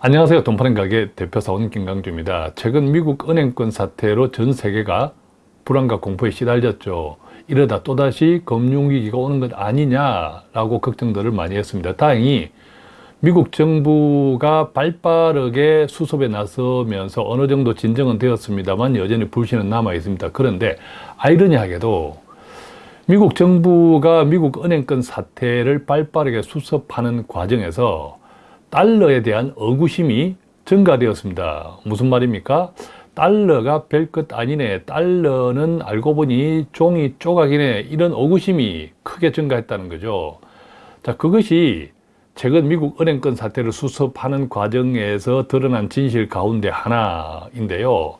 안녕하세요. 돈 파는 가게 대표사원 김강주입니다. 최근 미국 은행권 사태로 전 세계가 불안과 공포에 시달렸죠. 이러다 또다시 금융위기가 오는 것 아니냐라고 걱정들을 많이 했습니다. 다행히 미국 정부가 발빠르게 수습에 나서면서 어느 정도 진정은 되었습니다만 여전히 불신은 남아 있습니다. 그런데 아이러니하게도 미국 정부가 미국 은행권 사태를 발빠르게 수습하는 과정에서 달러에 대한 의구심이 증가되었습니다. 무슨 말입니까? 달러가 별것 아니네. 달러는 알고 보니 종이 조각이네. 이런 의구심이 크게 증가했다는 거죠. 자, 그것이 최근 미국 은행권 사태를 수습하는 과정에서 드러난 진실 가운데 하나인데요.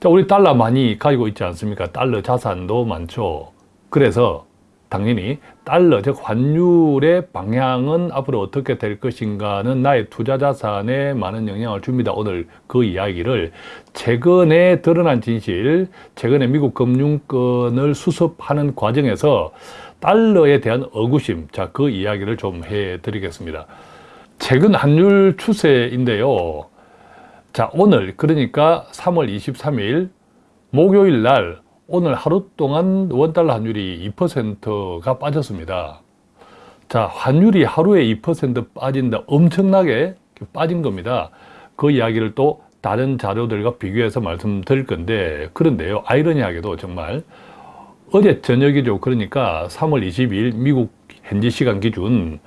자, 우리 달러 많이 가지고 있지 않습니까? 달러 자산도 많죠. 그래서 당연히 달러, 즉 환율의 방향은 앞으로 어떻게 될 것인가는 나의 투자 자산에 많은 영향을 줍니다. 오늘 그 이야기를 최근에 드러난 진실, 최근에 미국 금융권을 수습하는 과정에서 달러에 대한 의구심, 자, 그 이야기를 좀 해드리겠습니다. 최근 환율 추세인데요. 자, 오늘 그러니까 3월 23일 목요일 날 오늘 하루 동안 원달러 환율이 2%가 빠졌습니다. 자, 환율이 하루에 2% 빠진다. 엄청나게 빠진 겁니다. 그 이야기를 또 다른 자료들과 비교해서 말씀드릴 건데 그런데요. 아이러니하게도 정말 어제 저녁이죠. 그러니까 3월 20일 미국 현지 시간 기준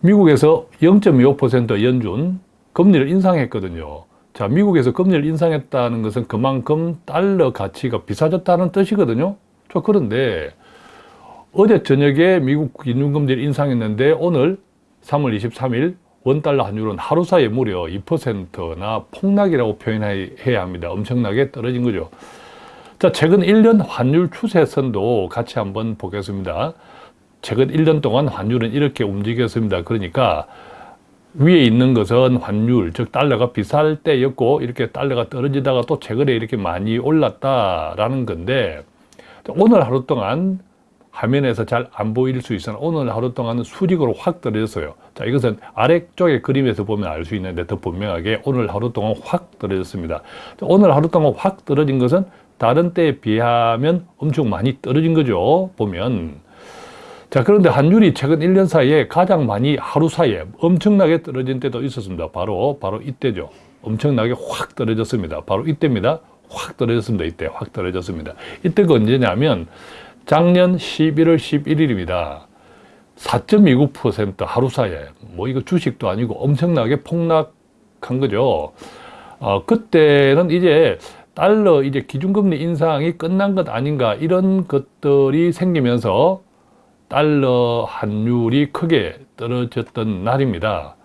미국에서 0.25% 연준 금리를 인상했거든요. 자, 미국에서 금리를 인상했다는 것은 그만큼 달러 가치가 비싸졌다는 뜻이거든요. 자, 그런데 어제 저녁에 미국 기준금리를 인상했는데 오늘 3월 23일 원달러 환율은 하루 사이에 무려 2%나 폭락이라고 표현해야 합니다. 엄청나게 떨어진 거죠. 자, 최근 1년 환율 추세선도 같이 한번 보겠습니다. 최근 1년 동안 환율은 이렇게 움직였습니다. 그러니까 위에 있는 것은 환율, 즉 달러가 비쌀 때였고 이렇게 달러가 떨어지다가 또 최근에 이렇게 많이 올랐다라는 건데 오늘 하루 동안 화면에서 잘 안 보일 수 있으나 오늘 하루 동안은 수직으로 확 떨어졌어요. 자, 이것은 아래쪽의 그림에서 보면 알 수 있는데 더 분명하게 오늘 하루 동안 확 떨어졌습니다. 자, 오늘 하루 동안 확 떨어진 것은 다른 때에 비하면 엄청 많이 떨어진 거죠. 보면 자 그런데 환율이 최근 1년 사이에 가장 많이 하루 사이에 엄청나게 떨어진 때도 있었습니다. 바로 바로 이때죠. 엄청나게 확 떨어졌습니다. 바로 이때입니다. 확 떨어졌습니다. 이때 확 떨어졌습니다. 이때가 언제냐면 작년 11월 11일입니다. 4.29% 하루 사이에 뭐 이거 주식도 아니고 엄청나게 폭락한 거죠. 어, 그때는 이제 달러 이제 기준금리 인상이 끝난 것 아닌가 이런 것들이 생기면서 달러 환율이 크게 떨어졌던 날입니다.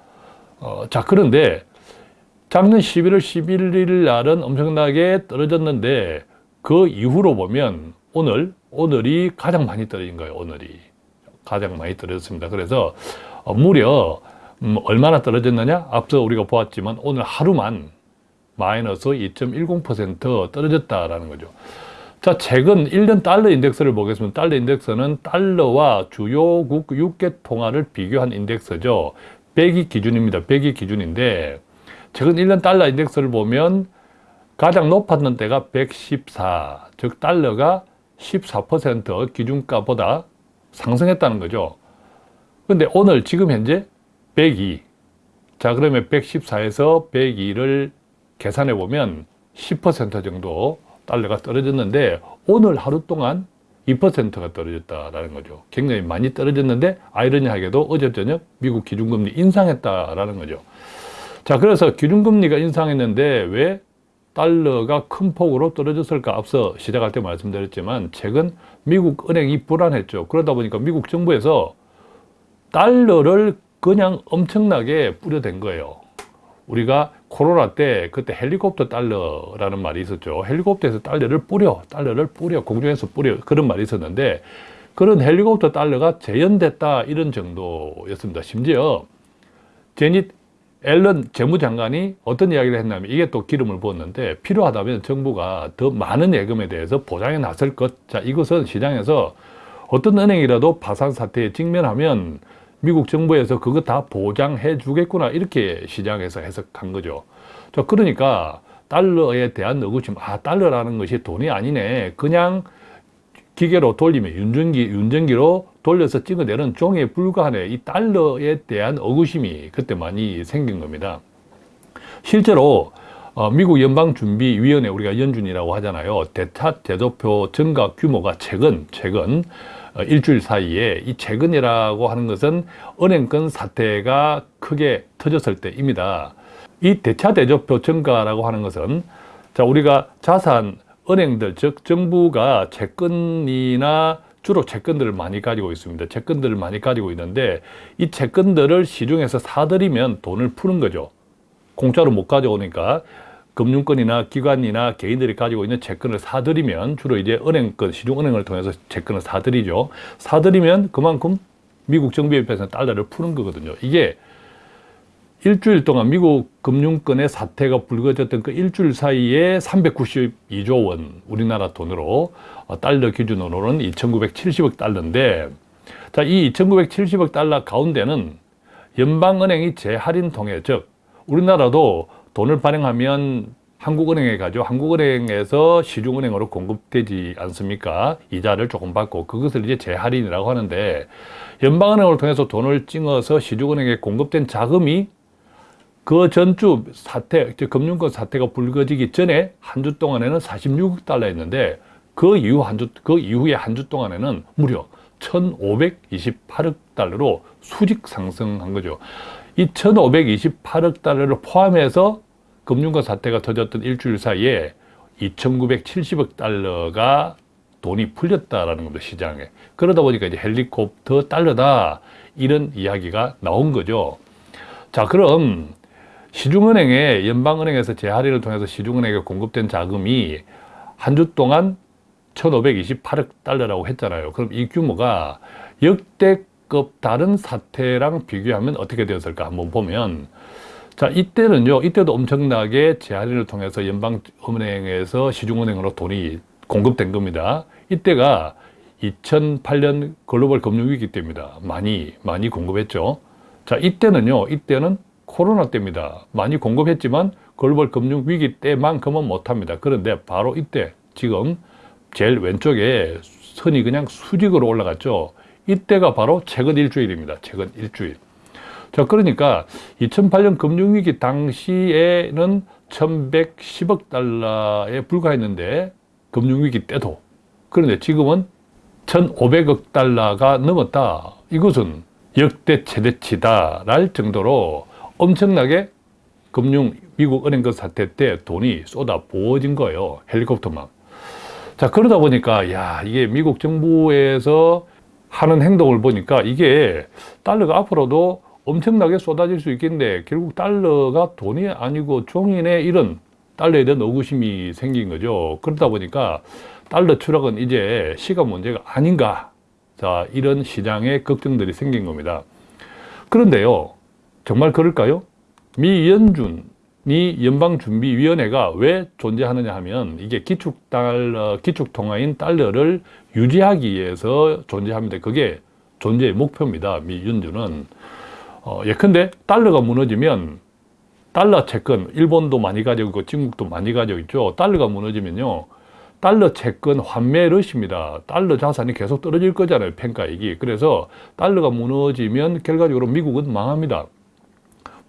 어, 자 그런데 작년 11월 11일 날은 엄청나게 떨어졌는데 그 이후로 보면 오늘 오늘이 가장 많이 떨어진 거예요. 오늘이 가장 많이 떨어졌습니다. 그래서 어, 무려 음, 얼마나 떨어졌느냐? 앞서 우리가 보았지만 오늘 하루만 마이너스 2.10% 떨어졌다라는 거죠. 자, 최근 1년 달러 인덱스를 보겠습니다. 달러 인덱스는 달러와 주요국 6개 통화를 비교한 인덱스죠. 100이 기준입니다. 100이 기준인데 최근 1년 달러 인덱스를 보면 가장 높았던 때가 114, 즉 달러가 14% 기준가보다 상승했다는 거죠. 근데 오늘 지금 현재 102. 자, 그러면 114에서 102를 계산해 보면 10% 정도 달러가 떨어졌는데 오늘 하루 동안 2%가 떨어졌다라는 거죠. 굉장히 많이 떨어졌는데 아이러니하게도 어제 저녁 미국 기준금리 인상했다라는 거죠. 자, 그래서 기준금리가 인상했는데 왜 달러가 큰 폭으로 떨어졌을까? 앞서 시작할 때 말씀드렸지만 최근 미국 은행이 불안했죠. 그러다 보니까 미국 정부에서 달러를 그냥 엄청나게 뿌려댄 거예요. 우리가 코로나 때 그때 헬리콥터 달러라는 말이 있었죠. 헬리콥터에서 달러를 뿌려, 달러를 뿌려, 공중에서 뿌려 그런 말이 있었는데 그런 헬리콥터 달러가 재현됐다 이런 정도였습니다. 심지어 제닛 앨런 재무장관이 어떤 이야기를 했냐면 이게 또 기름을 부었는데 필요하다면 정부가 더 많은 예금에 대해서 보장에 나설 것. 자, 이것은 시장에서 어떤 은행이라도 파산 사태에 직면하면 미국 정부에서 그거 다 보장해 주겠구나 이렇게 시장에서 해석한 거죠. 자, 그러니까 달러에 대한 의구심, 아 달러라는 것이 돈이 아니네. 그냥 기계로 돌리면 윤전기, 윤전기로 돌려서 찍어내는 종에 불과하네. 이 달러에 대한 의구심이 그때 많이 생긴 겁니다. 실제로 어, 미국 연방준비위원회 우리가 연준이라고 하잖아요. 대타 대조표 증가 규모가 최근 최근 어, 일주일 사이에 이 최근이라고 하는 것은 은행권 사태가 크게 터졌을 때입니다. 이 대차 대조표 증가라고 하는 것은 자 우리가 자산 은행들 즉 정부가 채권이나 주로 채권들을 많이 가지고 있습니다. 채권들을 많이 가지고 있는데 이 채권들을 시중에서 사들이면 돈을 푸는 거죠. 공짜로 못 가져오니까 금융권이나 기관이나 개인들이 가지고 있는 채권을 사들이면 주로 이제 은행권, 시중은행을 통해서 채권을 사들이죠. 사들이면 그만큼 미국 정부 옆에서 달러를 푸는 거거든요. 이게 일주일 동안 미국 금융권의 사태가 불거졌던 그 일주일 사이에 392조 원 우리나라 돈으로 어, 달러 기준으로는 2,970억 달러인데 자, 이 2,970억 달러 가운데는 연방은행이 재할인 통해 즉 우리나라도 돈을 발행하면 한국은행에 가죠. 한국은행에서 시중은행으로 공급되지 않습니까? 이자를 조금 받고 그것을 이제 재할인이라고 하는데 연방은행을 통해서 돈을 찍어서 시중은행에 공급된 자금이 그 전주 사태, 금융권 사태가 불거지기 전에 한 주 동안에는 46억 달러였는데 그 이후 한 주, 그 이후에 한 주 동안에는 무려 1,528억 달러로 수직 상승한 거죠. 이 1,528억 달러를 포함해서 금융권 사태가 터졌던 일주일 사이에 2,970억 달러가 돈이 풀렸다라는 겁니다, 시장에. 그러다 보니까 이제 헬리콥터 달러다. 이런 이야기가 나온 거죠. 자, 그럼 시중은행에, 연방은행에서 재할인을 통해서 시중은행에 공급된 자금이 한 주 동안 1,528억 달러라고 했잖아요. 그럼 이 규모가 역대급 다른 사태랑 비교하면 어떻게 되었을까 한번 보면 자, 이때는요, 이때도 엄청나게 재할인을 통해서 연방은행에서 시중은행으로 돈이 공급된 겁니다. 이때가 2008년 글로벌 금융위기 때입니다. 많이, 많이 공급했죠. 자, 이때는요, 이때는 코로나 때입니다. 많이 공급했지만 글로벌 금융위기 때만큼은 못합니다. 그런데 바로 이때, 지금 제일 왼쪽에 선이 그냥 수직으로 올라갔죠. 이때가 바로 최근 일주일입니다. 최근 일주일. 자, 그러니까 2008년 금융위기 당시에는 1110억 달러에 불과했는데 금융위기 때도 그런데 지금은 1500억 달러가 넘었다. 이것은 역대 최대치다 랄 정도로 엄청나게 금융 미국 은행권 사태 때 돈이 쏟아 부어진 거예요. 헬리콥터만. 자, 그러다 보니까 야, 이게 미국 정부에서 하는 행동을 보니까 이게 달러가 앞으로도 엄청나게 쏟아질 수 있겠는데 결국 달러가 돈이 아니고 종인의 이런 달러에 대한 의구심이 생긴 거죠. 그러다 보니까 달러 추락은 이제 시간 문제가 아닌가. 자, 이런 시장의 걱정들이 생긴 겁니다. 그런데요, 정말 그럴까요? 미 연준이 연방준비위원회가 왜 존재하느냐 하면 이게 기축달러, 기축통화인 달러를 유지하기 위해서 존재합니다. 그게 존재의 목표입니다. 미 연준은. 어, 예컨대 달러가 무너지면 달러 채권, 일본도 많이 가지고 있고 중국도 많이 가지고 있죠. 달러가 무너지면요. 달러 채권 환매 러시입니다. 달러 자산이 계속 떨어질 거잖아요. 평가액이. 그래서 달러가 무너지면 결과적으로 미국은 망합니다.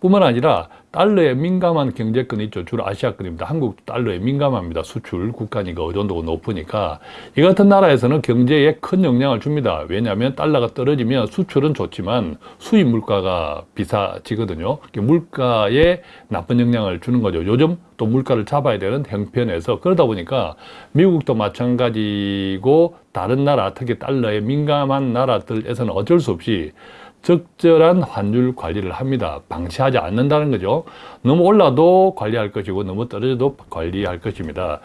뿐만 아니라 달러에 민감한 경제권이 있죠. 주로 아시아권입니다. 한국도 달러에 민감합니다. 수출 국가니까 의존도가 높으니까 이 같은 나라에서는 경제에 큰 영향을 줍니다. 왜냐하면 달러가 떨어지면 수출은 좋지만 수입 물가가 비싸지거든요. 물가에 나쁜 영향을 주는 거죠. 요즘 또 물가를 잡아야 되는 형편에서 그러다 보니까 미국도 마찬가지고 다른 나라 특히 달러에 민감한 나라들에서는 어쩔 수 없이 적절한 환율 관리를 합니다. 방치하지 않는다는 거죠. 너무 올라도 관리할 것이고 너무 떨어져도 관리할 것입니다.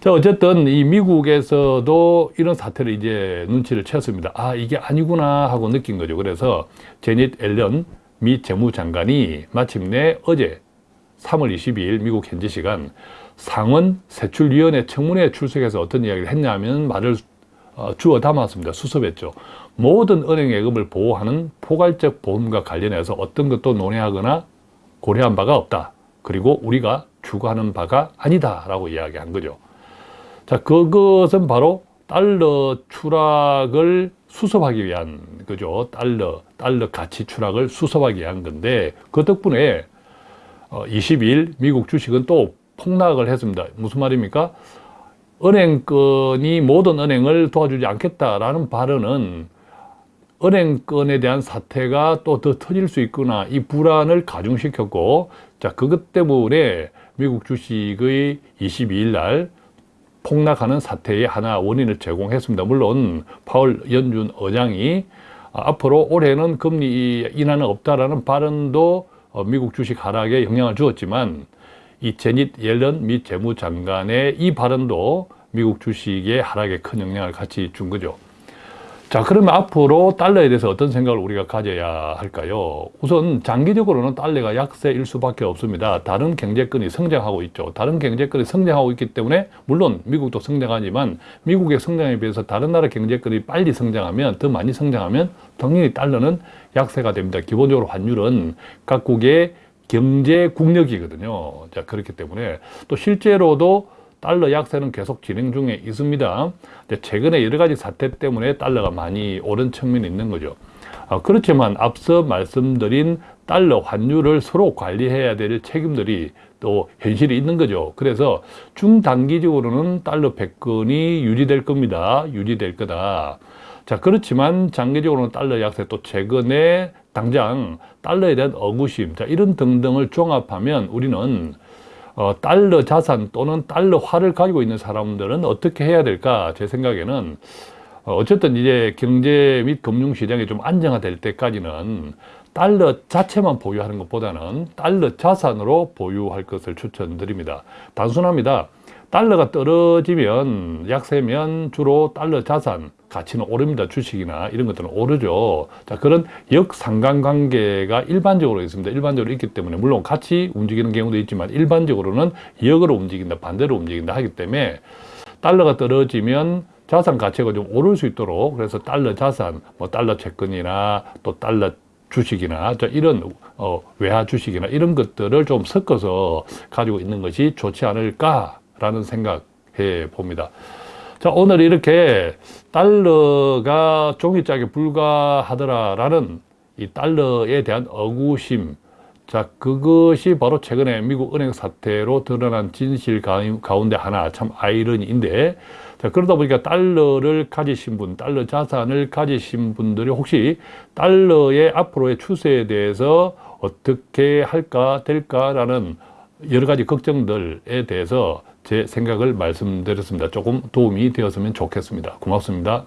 자, 어쨌든 이 미국에서도 이런 사태를 이제 눈치를 챘습니다. 아, 이게 아니구나 하고 느낀 거죠. 그래서 제닛 앨런 미 재무장관이 마침내 어제 3월 22일 미국 현지 시간 상원 세출위원회 청문회에 출석해서 어떤 이야기를 했냐면 말을 어, 주어 담았습니다. 수습했죠. 모든 은행 예금을 보호하는 포괄적 보험과 관련해서 어떤 것도 논의하거나 고려한 바가 없다. 그리고 우리가 추구하는 바가 아니다. 라고 이야기한 거죠. 자, 그것은 바로 달러 추락을 수습하기 위한 그죠. 달러, 달러 가치 추락을 수습하기 위한 건데 그 덕분에 22일 어, 미국 주식은 또 폭락을 했습니다. 무슨 말입니까? 은행권이 모든 은행을 도와주지 않겠다라는 발언은 은행권에 대한 사태가 또 더 터질 수 있구나 이 불안을 가중시켰고 자 그것 때문에 미국 주식의 22일 날 폭락하는 사태의 하나 원인을 제공했습니다. 물론 파월 연준 의장이 앞으로 올해는 금리 인하는 없다라는 발언도 어, 미국 주식 하락에 영향을 주었지만 이 제닛 옐런 미 재무장관의 이 발언도 미국 주식의 하락에 큰 영향을 같이 준 거죠. 자 그러면 앞으로 달러에 대해서 어떤 생각을 우리가 가져야 할까요? 우선 장기적으로는 달러가 약세일 수밖에 없습니다. 다른 경제권이 성장하고 있죠. 다른 경제권이 성장하고 있기 때문에 물론 미국도 성장하지만 미국의 성장에 비해서 다른 나라 경제권이 빨리 성장하면 더 많이 성장하면 당연히 달러는 약세가 됩니다. 기본적으로 환율은 각국의 경제 국력이거든요. 자 그렇기 때문에 또 실제로도 달러 약세는 계속 진행 중에 있습니다. 최근에 여러 가지 사태 때문에 달러가 많이 오른 측면이 있는 거죠. 아, 그렇지만 앞서 말씀드린 달러 환율을 서로 관리해야 될 책임들이 또 현실이 있는 거죠. 그래서 중단기적으로는 달러 패권이 유지될 겁니다. 유지될 거다. 자, 그렇지만 장기적으로는 달러 약세 또 최근에 당장 달러에 대한 억구심, 자, 이런 등등을 종합하면 우리는 어, 달러 자산 또는 달러화를 가지고 있는 사람들은 어떻게 해야 될까? 제 생각에는 어, 어쨌든 이제 경제 및 금융시장이 좀 안정화될 때까지는 달러 자체만 보유하는 것보다는 달러 자산으로 보유할 것을 추천드립니다. 단순합니다. 달러가 떨어지면 약세면 주로 달러 자산 가치는 오릅니다. 주식이나 이런 것들은 오르죠. 자, 그런 역상관관계가 일반적으로 있습니다. 일반적으로 있기 때문에 물론 같이 움직이는 경우도 있지만 일반적으로는 역으로 움직인다, 반대로 움직인다 하기 때문에 달러가 떨어지면 자산 가치가 좀 오를 수 있도록 그래서 달러 자산, 뭐 달러 채권이나 또 달러 주식이나 이런 어, 외화 주식이나 이런 것들을 좀 섞어서 가지고 있는 것이 좋지 않을까 라는 생각해 봅니다. 자, 오늘 이렇게 달러가 종이짝에 불과하더라라는 이 달러에 대한 억우심, 자, 그것이 바로 최근에 미국 은행 사태로 드러난 진실 가운데 하나 참 아이러니인데, 자, 그러다 보니까 달러를 가지신 분, 달러 자산을 가지신 분들이 혹시 달러의 앞으로의 추세에 대해서 어떻게 할까, 될까라는 여러 가지 걱정들에 대해서 제 생각을 말씀드렸습니다. 조금 도움이 되었으면 좋겠습니다. 고맙습니다.